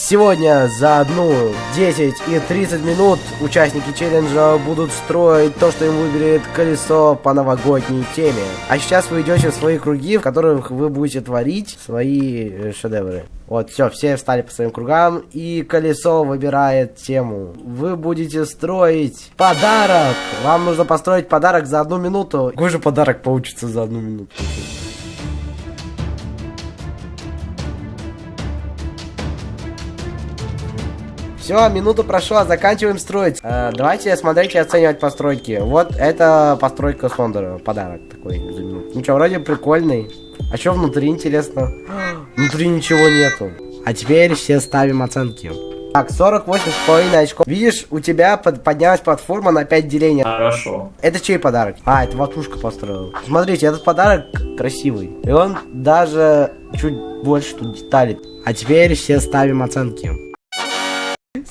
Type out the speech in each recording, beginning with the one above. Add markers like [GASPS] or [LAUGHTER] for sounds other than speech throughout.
Сегодня за одну 10 и 30 минут участники челленджа будут строить то, что им выберет колесо по новогодней теме. А сейчас вы идете в свои круги, в которых вы будете творить свои э, шедевры. Вот, все, все встали по своим кругам, и колесо выбирает тему. Вы будете строить подарок. Вам нужно построить подарок за одну минуту. Какой же подарок получится за одну минуту? Все, минута прошла, заканчиваем строить. Э, давайте смотреть и оценивать постройки. Вот это постройка Сондера, подарок такой. Ничего, вроде прикольный. А что внутри, интересно? [GASPS] Внутри ничего нету. А теперь все ставим оценки. Так, 48,5 очков. Видишь, у тебя под, поднялась платформа на 5 делений. Хорошо. Это чей подарок? А, это Ватушка построил. Смотрите, этот подарок красивый. И он даже чуть больше тут деталей. А теперь все ставим оценки.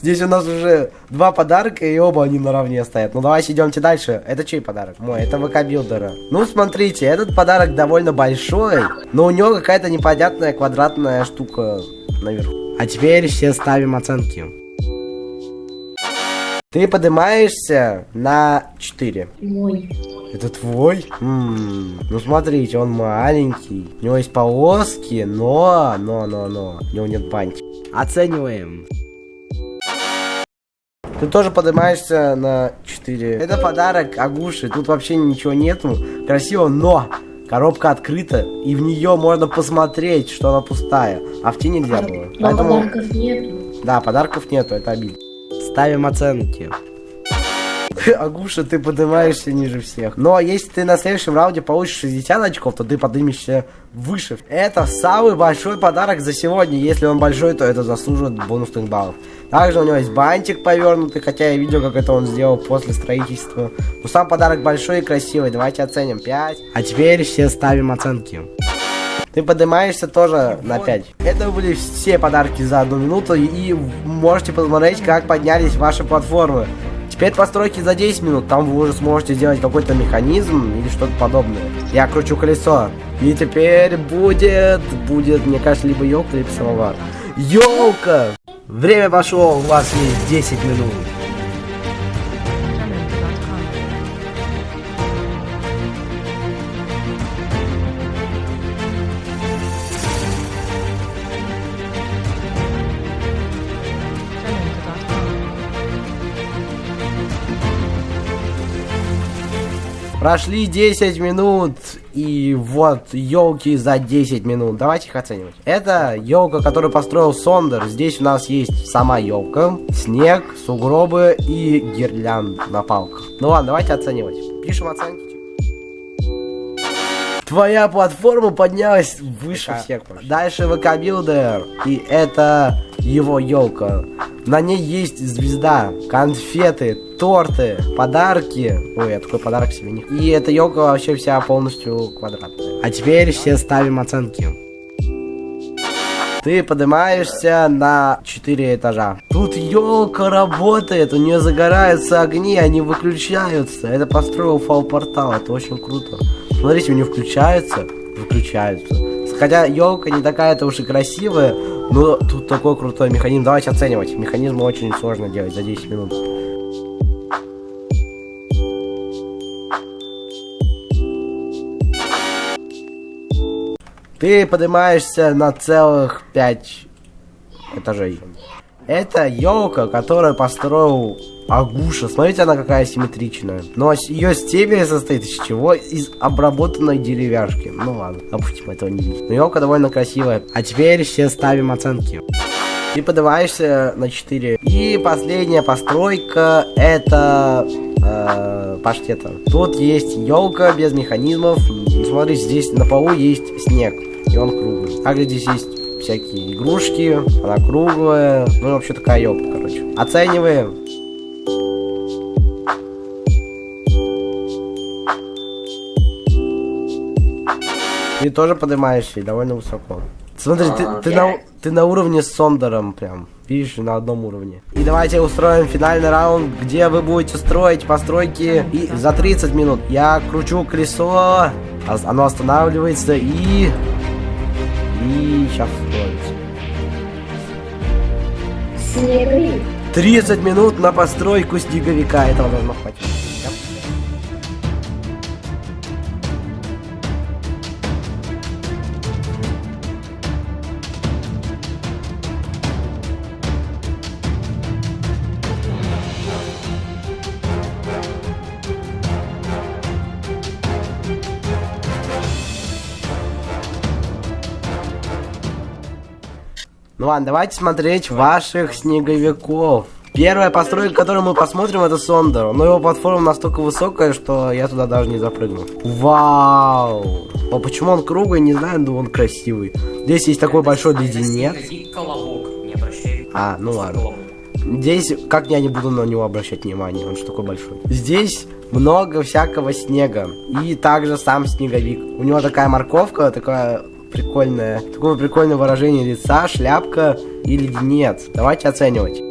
Здесь у нас уже два подарка, и оба они наравне стоят. Ну, давайте идемте дальше. Это чей подарок? Мой, это ВК Билдера. Ну, смотрите, этот подарок довольно большой, но у него какая-то непонятная квадратная штука наверху. А теперь все ставим оценки. Ты поднимаешься на 4. Мой. Это твой? М ну смотрите, он маленький. У него есть полоски, но, но, но, но. У него нет бантика. Оцениваем. Ты тоже поднимаешься на 4. Это подарок Агуши. Тут вообще ничего нету. Красиво, но коробка открыта. И в нее можно посмотреть, что она пустая. А в те нельзя было. Но Поэтому... подарков нету. Да, подарков нету, это обидно. Ставим оценки. [LAUGHS] Агуша, ты поднимаешься ниже всех. Но если ты на следующем раунде получишь 60 очков, то ты поднимешься выше. Это самый большой подарок за сегодня. Если он большой, то это заслуживает бонусных баллов. Также у него есть бантик повернутый, хотя я видел, как это он сделал после строительства. Но сам подарок большой и красивый. Давайте оценим 5. А теперь все ставим оценки. Ты поднимаешься тоже на 5. Это были все подарки за одну минуту. И можете посмотреть, как поднялись ваши платформы. Теперь постройки за 10 минут, там вы уже сможете сделать какой-то механизм или что-то подобное. Я кручу колесо. И теперь будет, будет, мне кажется, либо елка, либо самовар. Елка! Время пошло, у вас есть 10 минут. Прошли 10 минут, и вот елки за 10 минут. Давайте их оценивать. Это елка, которую построил Сондер. Здесь у нас есть сама елка, снег, сугробы и гирлянд на палках. Ну ладно, давайте оценивать. Пишем оценки. Твоя платформа поднялась выше ВК. всех. Дальше ВК Билдер. И это его елка. На ней есть звезда, конфеты, торты, подарки. Ой, я такой подарок себе не... И эта елка вообще вся полностью квадратная. А теперь все ставим оценки. Ты поднимаешься на 4 этажа. Тут елка работает, у нее загораются огни, они выключаются. Это построил фал портал, это очень круто. Смотрите, у нее включаются, выключаются. Хотя елка не такая-то уж и красивая, но тут такой крутой механизм. Давайте оценивать. Механизм очень сложно делать за 10 минут. Ты поднимаешься на целых 5 этажей. Это елка, которую построил Агуша. Смотрите, она какая симметричная. Но ее стебель состоит из чего? Из обработанной деревяшки. Ну ладно, допустим, этого не. Но елка довольно красивая. А теперь все ставим оценки. Ты поднимаешься на 4. И последняя постройка это э, паштета. Тут есть елка без механизмов. Смотри, здесь на полу есть снег. И он круглый. Также здесь есть всякие игрушки, она круглая, ну вообще такая елка, короче. Оцениваем. Ты тоже поднимаешься довольно высоко. Смотри, ты, ты, на, ты на уровне с Сондером прям. Видишь, на одном уровне. И давайте устроим финальный раунд, где вы будете строить постройки и за 30 минут. Я кручу колесо, оно останавливается и и сейчас строится. Снеговик. 30 минут на постройку снеговика. Этого должно хватить. Ну ладно, давайте смотреть ваших снеговиков. Первая постройка, которую мы посмотрим, это Сондер. Но его платформа настолько высокая, что я туда даже не запрыгну. Вау! А почему он круглый, не знаю, но он красивый. Здесь есть такой большой леденец. А, ну ладно. Здесь, как я не буду на него обращать внимание, он же такой большой. Здесь много всякого снега. И также сам снеговик. У него такая морковка, такая прикольная, такое прикольное выражение лица, шляпка и леденец. Давайте оценивать.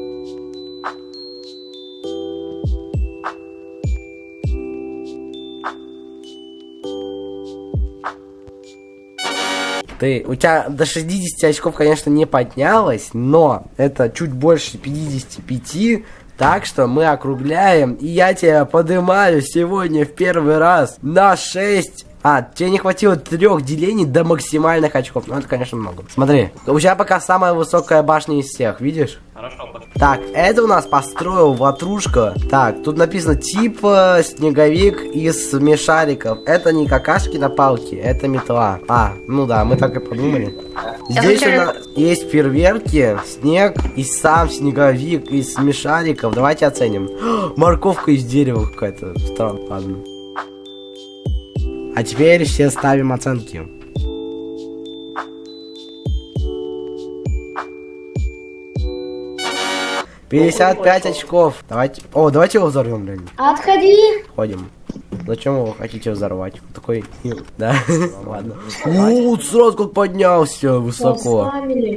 Ты, у тебя до 60 очков, конечно, не поднялось, но это чуть больше 55, так что мы округляем, и я тебя поднимаю сегодня в первый раз на 6 а, тебе не хватило трех делений до максимальных очков. Ну, это, конечно, много. Смотри, у тебя пока самая высокая башня из всех, видишь? Хорошо, пошли. Так, это у нас построил ватрушка. Так, тут написано типа снеговик из смешариков. Это не какашки на палке, это метла. А, ну да, мы так и подумали. Здесь у нас есть фейерверки, снег и сам снеговик из смешариков. Давайте оценим. [GASPS] Морковка из дерева какая-то. Странно, ладно. А теперь все ставим оценки. Пятьдесят пять очков. Давайте. О, давайте его взорвем, блин. Отходи. Ходим. Зачем вы хотите взорвать? Такой, да, [LAUGHS] ладно. Вот сразу как поднялся высоко.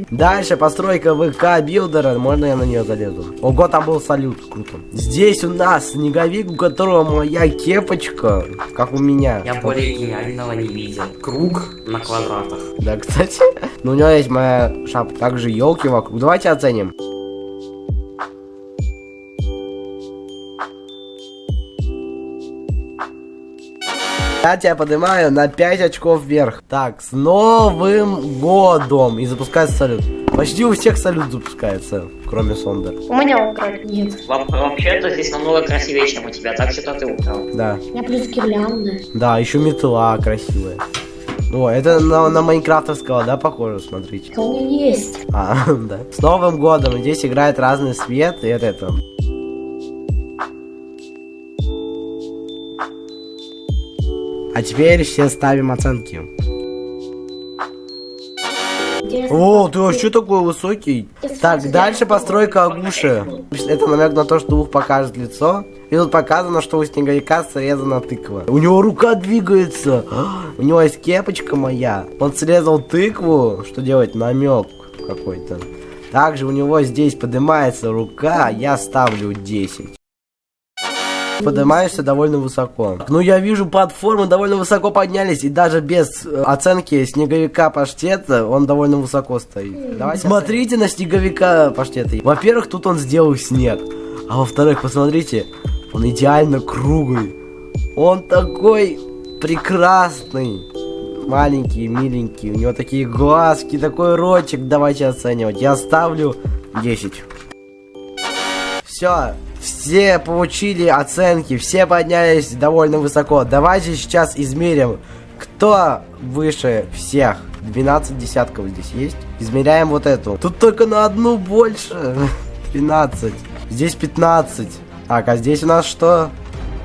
Дальше постройка ВК билдера. Можно я на нее залезу? Ого, там был салют, круто. Здесь у нас снеговик, у которого моя кепочка, как у меня. Я более гениального не видел. Круг на квадратах. Да, кстати. Но у него есть моя шапка. Также елки вокруг. Давайте оценим. Я тебя поднимаю на 5 очков вверх. Так, с Новым Годом! И запускается салют. Почти у всех салют запускается, кроме Сондер. У меня украли. Нет. Во- Вообще-то здесь намного красивее, чем у тебя, так что ты украл. Да. У меня плюс гирлянда. Да, еще метла красивая. О, это на, на майнкрафтовского, да, похоже, смотрите. Меня есть. А, [LAUGHS] да. С Новым годом! Здесь играет разный свет, и это, это. А теперь все ставим оценки. О, ты вообще такой высокий. Так, дальше постройка Агуши. Это намек на то, что ух покажет лицо. И тут показано, что у снеговика срезана тыква. У него рука двигается. У него есть кепочка моя. Он срезал тыкву. Что делать? Намек какой-то. Также у него здесь поднимается рука. Я ставлю 10. Поднимаешься довольно высоко. Ну, я вижу, платформы довольно высоко поднялись, и даже без э, оценки снеговика паштета он довольно высоко стоит. Давайте смотрите на снеговика паштета. Во-первых, тут он сделал снег. А во-вторых, посмотрите, он идеально круглый. Он такой прекрасный. Маленький, миленький. У него такие глазки, такой ротик. Давайте оценивать. Я ставлю 10. Все, все получили оценки, все поднялись довольно высоко. Давайте сейчас измерим, кто выше всех. 12 десятков здесь есть. Измеряем вот эту. Тут только на одну больше. [LAUGHS] 13. Здесь 15. Так, а здесь у нас что?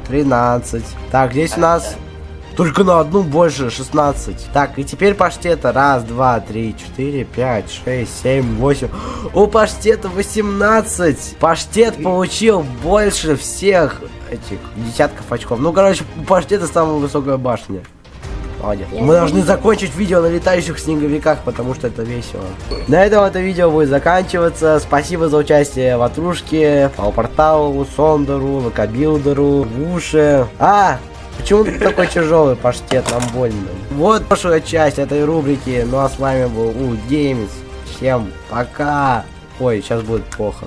13. Так, здесь у нас только на одну больше, 16. Так, и теперь паштета. Раз, два, три, четыре, пять, шесть, семь, восемь. У паштета 18. Паштет получил больше всех этих десятков очков. Ну, короче, у паштета самая высокая башня. Молодец. Я Мы должны закончить видео на летающих снеговиках, потому что это весело. На этом это видео будет заканчиваться. Спасибо за участие Ватрушке, Порталу, Сондеру, Лакобилдеру, Вуше. А, почему ты такой тяжелый паштет, нам больно. Вот прошлая часть этой рубрики. Ну а с вами был У Games. Всем пока. Ой, сейчас будет плохо.